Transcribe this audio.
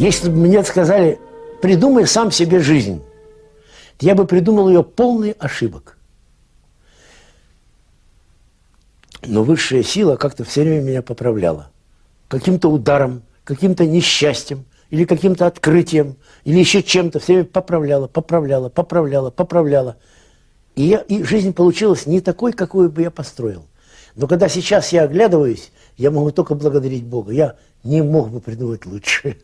Если бы мне сказали, придумай сам себе жизнь, я бы придумал ее полный ошибок. Но высшая сила как-то все время меня поправляла. Каким-то ударом, каким-то несчастьем, или каким-то открытием, или еще чем-то, все время поправляла, поправляла, поправляла, поправляла. И, я, и жизнь получилась не такой, какую бы я построил. Но когда сейчас я оглядываюсь, я могу только благодарить Бога. Я не мог бы придумать лучше.